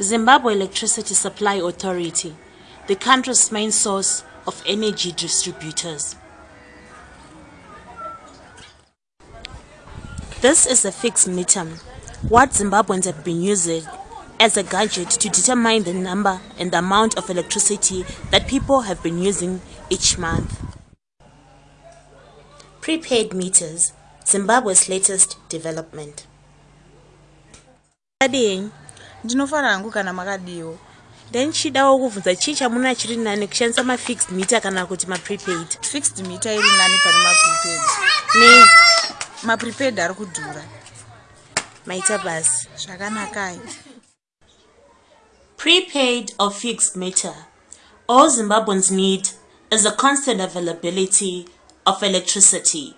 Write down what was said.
Zimbabwe Electricity Supply Authority, the country's main source of energy distributors. This is a fixed meter, what Zimbabweans have been using as a gadget to determine the number and the amount of electricity that people have been using each month. Prepaid meters, Zimbabwe's latest development. Ading, ndinofara hangu kana makadiwo then chidawo kuvhunza chii chamuna chiri nani kushandisa mafixed meter kana kuti maprepaid fixed meter iri nani pane maprepaid ne maprepaid ari kudhura. Maita basi. Zvakanakai prepaid or fixed meter? All zimbabweans need is a constant availability of electricity